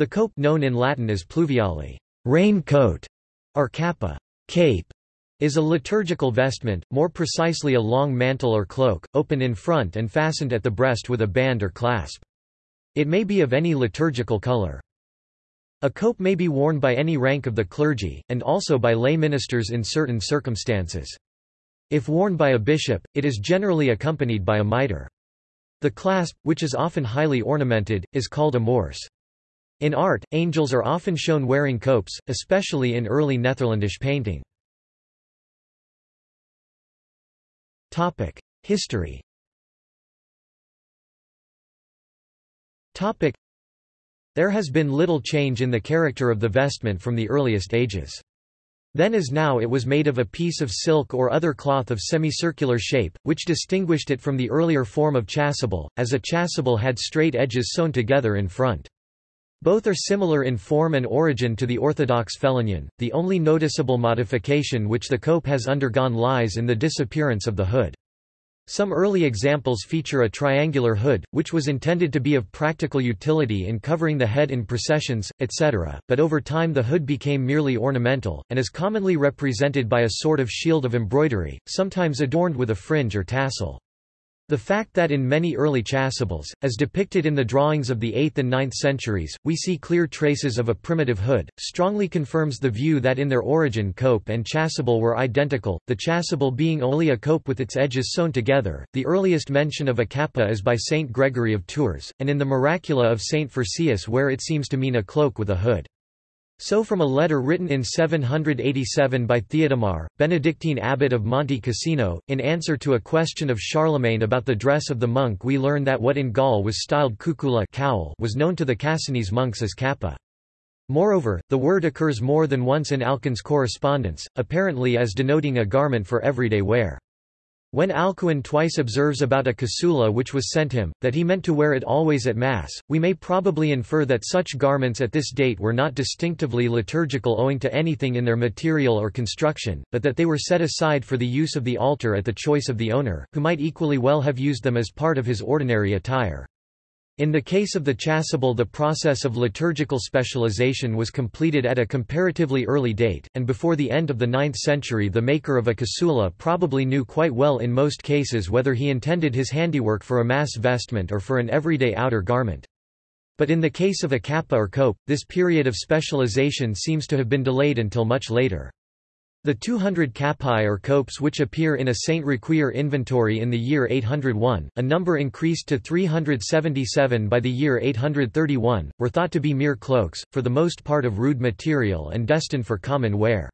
The cope known in Latin as pluviale rain coat, or cappa cape, is a liturgical vestment, more precisely a long mantle or cloak, open in front and fastened at the breast with a band or clasp. It may be of any liturgical color. A cope may be worn by any rank of the clergy, and also by lay ministers in certain circumstances. If worn by a bishop, it is generally accompanied by a mitre. The clasp, which is often highly ornamented, is called a mors. In art, angels are often shown wearing copes, especially in early Netherlandish painting. History There has been little change in the character of the vestment from the earliest ages. Then as now it was made of a piece of silk or other cloth of semicircular shape, which distinguished it from the earlier form of chasuble, as a chasuble had straight edges sewn together in front. Both are similar in form and origin to the orthodox phelonion. The only noticeable modification which the cope has undergone lies in the disappearance of the hood. Some early examples feature a triangular hood, which was intended to be of practical utility in covering the head in processions, etc., but over time the hood became merely ornamental, and is commonly represented by a sort of shield of embroidery, sometimes adorned with a fringe or tassel. The fact that in many early chasubles, as depicted in the drawings of the 8th and 9th centuries, we see clear traces of a primitive hood, strongly confirms the view that in their origin cope and chasuble were identical, the chasuble being only a cope with its edges sewn together. The earliest mention of a cappa is by Saint Gregory of Tours, and in the Miracula of Saint Phersius where it seems to mean a cloak with a hood. So from a letter written in 787 by Theodemar, Benedictine abbot of Monte Cassino, in answer to a question of Charlemagne about the dress of the monk we learn that what in Gaul was styled cucula cowl was known to the Cassinese monks as kappa. Moreover, the word occurs more than once in Alcuin's correspondence, apparently as denoting a garment for everyday wear. When Alcuin twice observes about a casula which was sent him, that he meant to wear it always at Mass, we may probably infer that such garments at this date were not distinctively liturgical owing to anything in their material or construction, but that they were set aside for the use of the altar at the choice of the owner, who might equally well have used them as part of his ordinary attire. In the case of the chasuble the process of liturgical specialization was completed at a comparatively early date, and before the end of the 9th century the maker of a casula probably knew quite well in most cases whether he intended his handiwork for a mass vestment or for an everyday outer garment. But in the case of a kappa or cope, this period of specialization seems to have been delayed until much later. The 200 capi or copes which appear in a Saint Riquier inventory in the year 801, a number increased to 377 by the year 831, were thought to be mere cloaks, for the most part of rude material and destined for common wear.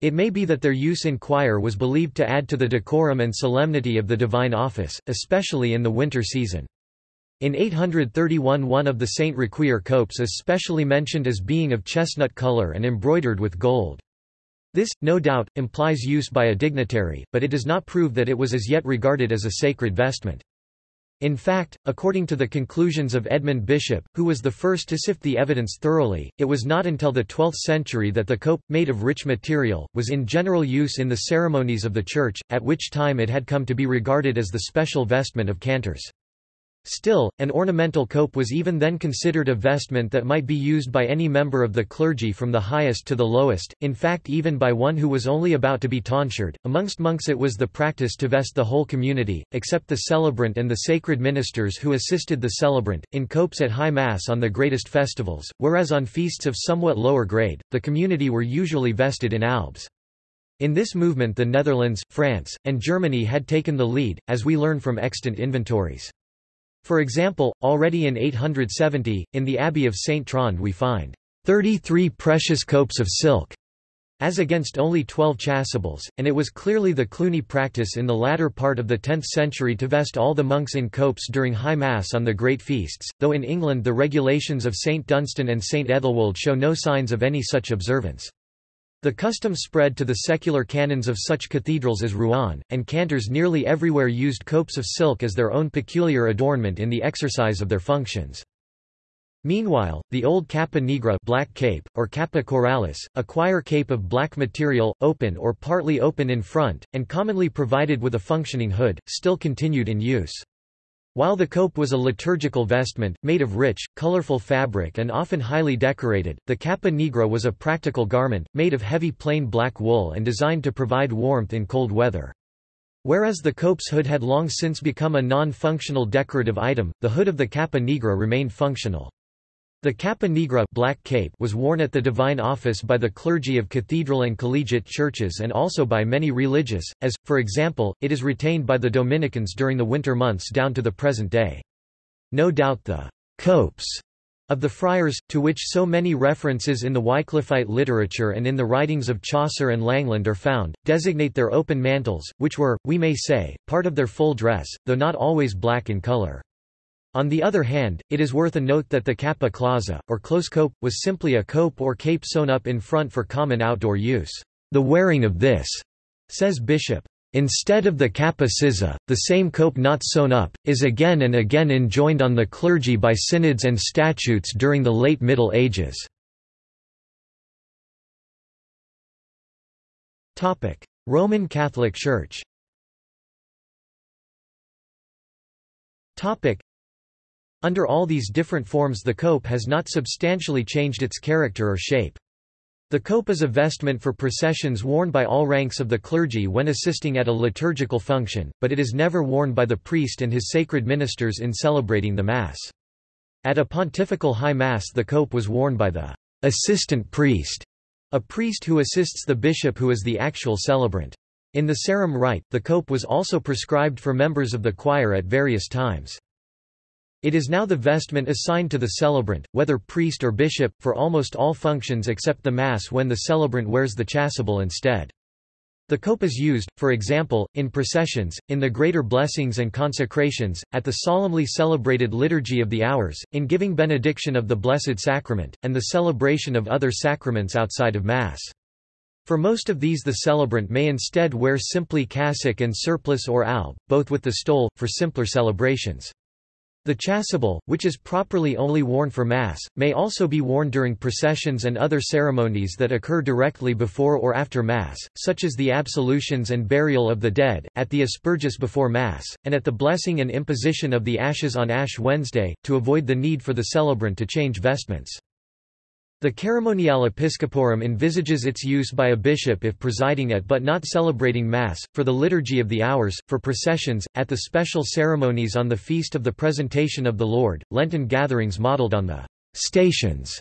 It may be that their use in choir was believed to add to the decorum and solemnity of the divine office, especially in the winter season. In 831 one of the Saint Riquier copes is specially mentioned as being of chestnut color and embroidered with gold. This, no doubt, implies use by a dignitary, but it does not prove that it was as yet regarded as a sacred vestment. In fact, according to the conclusions of Edmund Bishop, who was the first to sift the evidence thoroughly, it was not until the 12th century that the cope, made of rich material, was in general use in the ceremonies of the Church, at which time it had come to be regarded as the special vestment of cantors. Still, an ornamental cope was even then considered a vestment that might be used by any member of the clergy from the highest to the lowest, in fact even by one who was only about to be tonsured. Amongst monks it was the practice to vest the whole community, except the celebrant and the sacred ministers who assisted the celebrant, in copes at high mass on the greatest festivals, whereas on feasts of somewhat lower grade, the community were usually vested in albs. In this movement the Netherlands, France, and Germany had taken the lead, as we learn from extant inventories. For example, already in 870, in the Abbey of Saint Trond we find 33 precious copes of silk, as against only 12 chasubles, and it was clearly the Cluny practice in the latter part of the 10th century to vest all the monks in copes during High Mass on the great feasts, though in England the regulations of St Dunstan and St Ethelwold show no signs of any such observance. The custom spread to the secular canons of such cathedrals as Rouen, and cantors nearly everywhere used copes of silk as their own peculiar adornment in the exercise of their functions. Meanwhile, the old capa nigra black cape, or capa choralis, a choir cape of black material, open or partly open in front, and commonly provided with a functioning hood, still continued in use. While the cope was a liturgical vestment, made of rich, colorful fabric and often highly decorated, the capa nigra was a practical garment, made of heavy plain black wool and designed to provide warmth in cold weather. Whereas the cope's hood had long since become a non-functional decorative item, the hood of the capa nigra remained functional. The capa nigra black cape was worn at the divine office by the clergy of cathedral and collegiate churches and also by many religious, as, for example, it is retained by the Dominicans during the winter months down to the present day. No doubt the copes of the friars, to which so many references in the Wycliffite literature and in the writings of Chaucer and Langland are found, designate their open mantles, which were, we may say, part of their full dress, though not always black in color. On the other hand, it is worth a note that the capa clausa, or close cope, was simply a cope or cape sewn up in front for common outdoor use. The wearing of this, says Bishop, instead of the capa scissa, the same cope not sewn up, is again and again enjoined on the clergy by synods and statutes during the late Middle Ages. Roman Catholic Church under all these different forms the cope has not substantially changed its character or shape. The cope is a vestment for processions worn by all ranks of the clergy when assisting at a liturgical function, but it is never worn by the priest and his sacred ministers in celebrating the Mass. At a pontifical high Mass the cope was worn by the assistant priest, a priest who assists the bishop who is the actual celebrant. In the Sarum rite, the cope was also prescribed for members of the choir at various times. It is now the vestment assigned to the celebrant, whether priest or bishop, for almost all functions except the Mass when the celebrant wears the chasuble instead. The cope is used, for example, in processions, in the greater blessings and consecrations, at the solemnly celebrated Liturgy of the Hours, in giving benediction of the Blessed Sacrament, and the celebration of other sacraments outside of Mass. For most of these the celebrant may instead wear simply cassock and surplice or alb, both with the stole, for simpler celebrations. The chasuble, which is properly only worn for Mass, may also be worn during processions and other ceremonies that occur directly before or after Mass, such as the absolutions and burial of the dead, at the asperges before Mass, and at the blessing and imposition of the ashes on Ash Wednesday, to avoid the need for the celebrant to change vestments. The Ceremoniale Episcoporum envisages its use by a bishop if presiding at but not celebrating Mass, for the Liturgy of the Hours, for processions, at the special ceremonies on the Feast of the Presentation of the Lord, Lenten gatherings modeled on the «stations»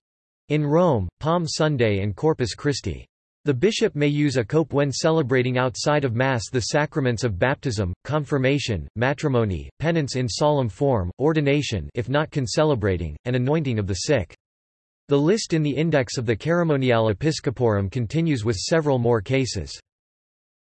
in Rome, Palm Sunday and Corpus Christi. The bishop may use a cope when celebrating outside of Mass the sacraments of baptism, confirmation, matrimony, penance in solemn form, ordination if not concelebrating, and anointing of the sick. The list in the index of the Ceremoniale Episcoporum continues with several more cases.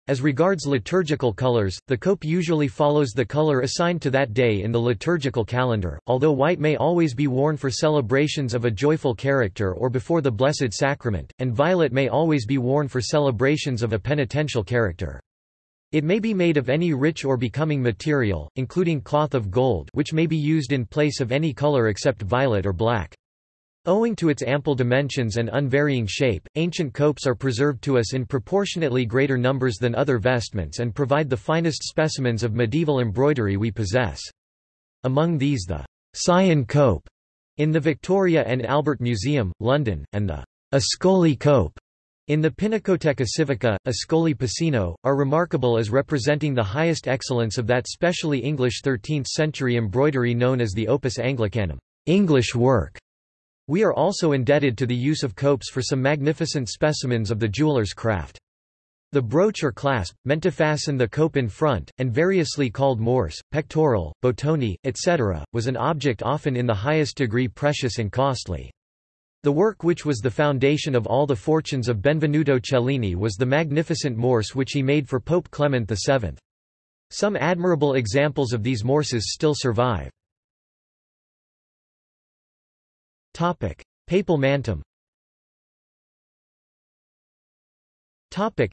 As regards liturgical colors, the cope usually follows the color assigned to that day in the liturgical calendar, although white may always be worn for celebrations of a joyful character or before the Blessed Sacrament, and violet may always be worn for celebrations of a penitential character. It may be made of any rich or becoming material, including cloth of gold which may be used in place of any color except violet or black. Owing to its ample dimensions and unvarying shape, ancient copes are preserved to us in proportionately greater numbers than other vestments and provide the finest specimens of medieval embroidery we possess. Among these the Syon cope in the Victoria and Albert Museum, London, and the Ascoli cope in the Pinacoteca Civica, Ascoli Piceno, are remarkable as representing the highest excellence of that specially English 13th-century embroidery known as the Opus Anglicanum English work. We are also indebted to the use of copes for some magnificent specimens of the jeweler's craft. The brooch or clasp, meant to fasten the cope in front, and variously called morse, pectoral, botoni, etc., was an object often in the highest degree precious and costly. The work which was the foundation of all the fortunes of Benvenuto Cellini was the magnificent morse which he made for Pope Clement VII. Some admirable examples of these morses still survive. Topic: Papal mantum. Topic: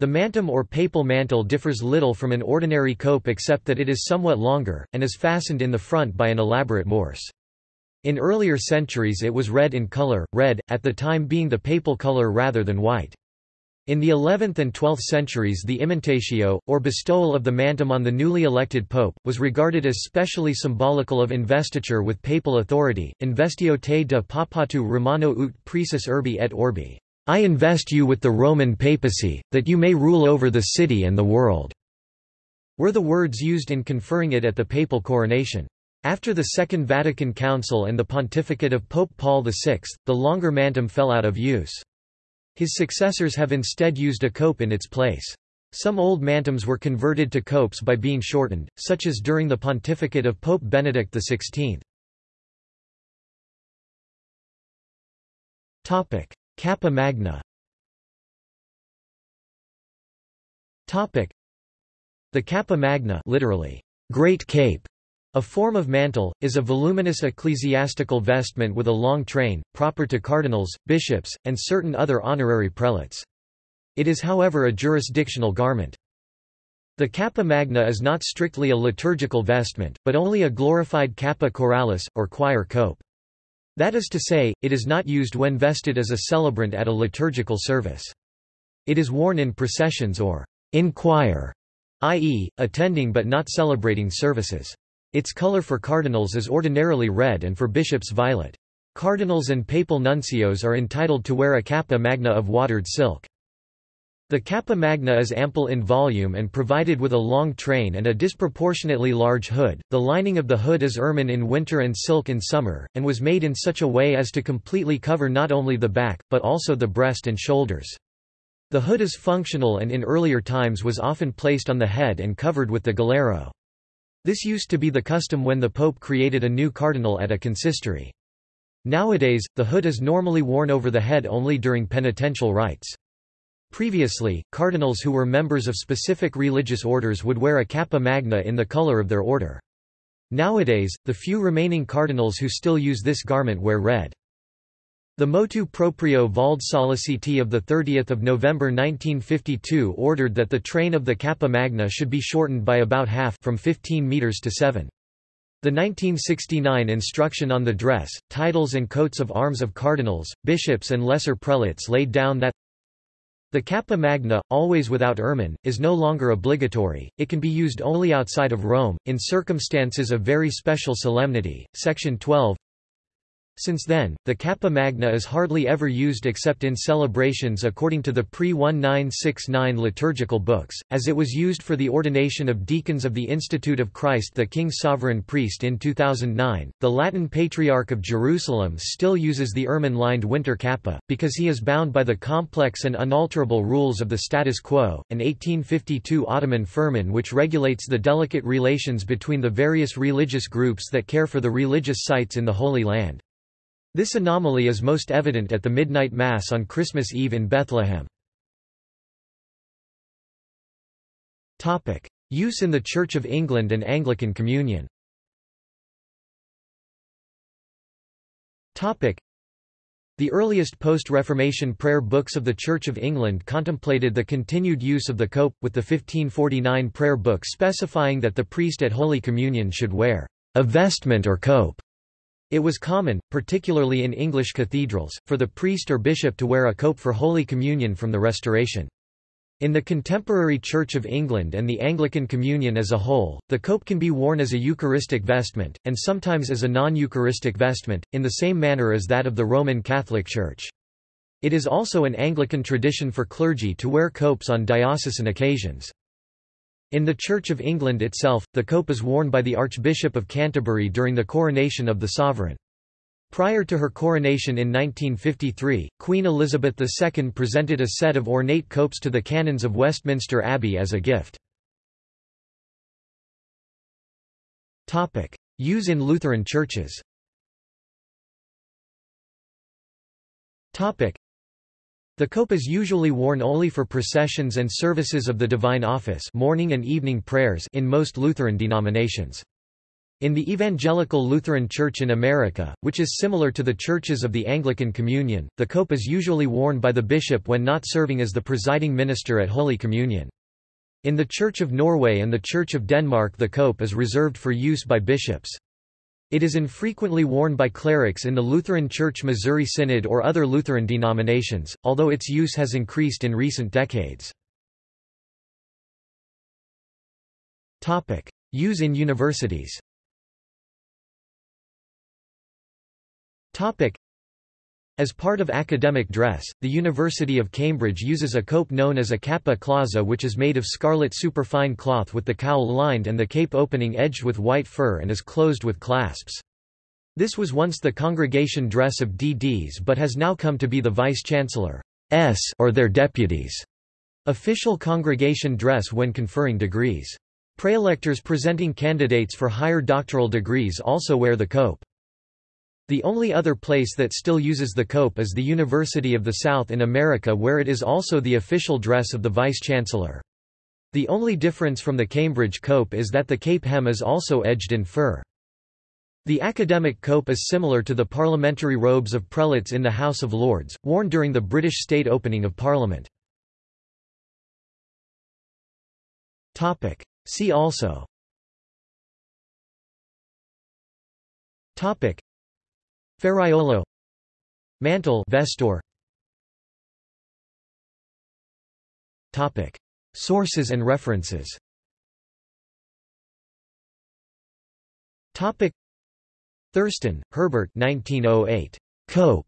The mantum or papal mantle differs little from an ordinary cope except that it is somewhat longer, and is fastened in the front by an elaborate morse. In earlier centuries it was red in color, red, at the time being the papal color rather than white. In the 11th and 12th centuries the immantatio, or bestowal of the mantum on the newly elected pope, was regarded as specially symbolical of investiture with papal authority, investio te de papatu romano ut praesis urbi et orbi. I invest you with the Roman papacy, that you may rule over the city and the world, were the words used in conferring it at the papal coronation. After the Second Vatican Council and the pontificate of Pope Paul VI, the longer mantum fell out of use. His successors have instead used a cope in its place. Some old mantums were converted to copes by being shortened, such as during the pontificate of Pope Benedict XVI. Cappa Magna Topic: The Cappa Magna literally, Great Cape, a form of mantle, is a voluminous ecclesiastical vestment with a long train, proper to cardinals, bishops, and certain other honorary prelates. It is however a jurisdictional garment. The cappa magna is not strictly a liturgical vestment, but only a glorified cappa choralis, or choir cope. That is to say, it is not used when vested as a celebrant at a liturgical service. It is worn in processions or in choir, i.e., attending but not celebrating services. Its color for cardinals is ordinarily red and for bishops violet. Cardinals and papal nuncios are entitled to wear a cappa magna of watered silk. The cappa magna is ample in volume and provided with a long train and a disproportionately large hood. The lining of the hood is ermine in winter and silk in summer, and was made in such a way as to completely cover not only the back, but also the breast and shoulders. The hood is functional and in earlier times was often placed on the head and covered with the galero. This used to be the custom when the Pope created a new cardinal at a consistory. Nowadays, the hood is normally worn over the head only during penitential rites. Previously, cardinals who were members of specific religious orders would wear a cappa magna in the color of their order. Nowadays, the few remaining cardinals who still use this garment wear red. The motu proprio Valde Solliciti of 30 November 1952 ordered that the train of the Cappa Magna should be shortened by about half from 15 metres to 7. The 1969 instruction on the dress, titles and coats of arms of cardinals, bishops and lesser prelates laid down that the Cappa Magna, always without ermine, is no longer obligatory, it can be used only outside of Rome, in circumstances of very special solemnity. Section 12 since then, the Cappa Magna is hardly ever used except in celebrations according to the pre-1969 liturgical books, as it was used for the ordination of deacons of the Institute of Christ the King Sovereign Priest in 2009. The Latin Patriarch of Jerusalem still uses the ermine-lined winter kappa, because he is bound by the complex and unalterable rules of the status quo, an 1852 Ottoman firman which regulates the delicate relations between the various religious groups that care for the religious sites in the Holy Land. This anomaly is most evident at the Midnight Mass on Christmas Eve in Bethlehem. Use in the Church of England and Anglican Communion the earliest post-Reformation prayer books of the Church of England contemplated the continued use of the cope, with the 1549 prayer book specifying that the priest at Holy Communion should wear a vestment or cope. It was common, particularly in English cathedrals, for the priest or bishop to wear a cope for Holy Communion from the Restoration. In the contemporary Church of England and the Anglican Communion as a whole, the cope can be worn as a Eucharistic vestment, and sometimes as a non-Eucharistic vestment, in the same manner as that of the Roman Catholic Church. It is also an Anglican tradition for clergy to wear copes on diocesan occasions. In the Church of England itself, the cope is worn by the Archbishop of Canterbury during the coronation of the sovereign. Prior to her coronation in 1953, Queen Elizabeth II presented a set of ornate copes to the canons of Westminster Abbey as a gift. Use in Lutheran churches the cope is usually worn only for processions and services of the Divine Office morning and evening prayers in most Lutheran denominations. In the Evangelical Lutheran Church in America, which is similar to the churches of the Anglican Communion, the cope is usually worn by the bishop when not serving as the presiding minister at Holy Communion. In the Church of Norway and the Church of Denmark the cope is reserved for use by bishops. It is infrequently worn by clerics in the Lutheran Church Missouri Synod or other Lutheran denominations, although its use has increased in recent decades. Use in universities As part of academic dress, the University of Cambridge uses a cope known as a cappa clausa which is made of scarlet superfine cloth with the cowl lined and the cape opening edged with white fur and is closed with clasps. This was once the congregation dress of DDs but has now come to be the vice-chancellor's or their deputies' official congregation dress when conferring degrees. Praelectors presenting candidates for higher doctoral degrees also wear the cope. The only other place that still uses the cope is the University of the South in America where it is also the official dress of the vice-chancellor. The only difference from the Cambridge cope is that the cape hem is also edged in fur. The academic cope is similar to the parliamentary robes of prelates in the House of Lords, worn during the British state opening of Parliament. See also Ferraiolo. Mantle vesture. Topic. Sources and references. Topic. Thurston, Herbert 1908. Cope.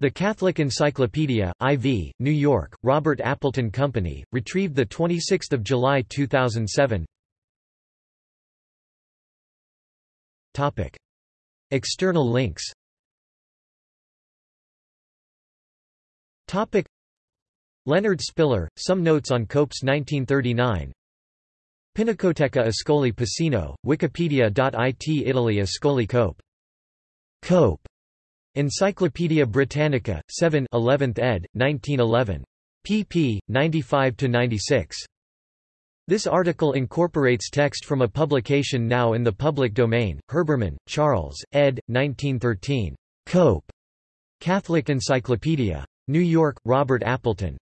The Catholic Encyclopedia, IV, New York, Robert Appleton Company, retrieved 26 July 2007 Topic. External links Topic Leonard Spiller, Some Notes on Cope's 1939 Pinacoteca Ascoli Piceno, Wikipedia.it Italy Ascoli Cope. Cope. Encyclopædia Britannica, 7 11th ed., 1911. pp. 95–96. This article incorporates text from a publication now in the public domain, Herbermann, Charles, ed. 1913. Cope. Catholic Encyclopedia. New York, Robert Appleton.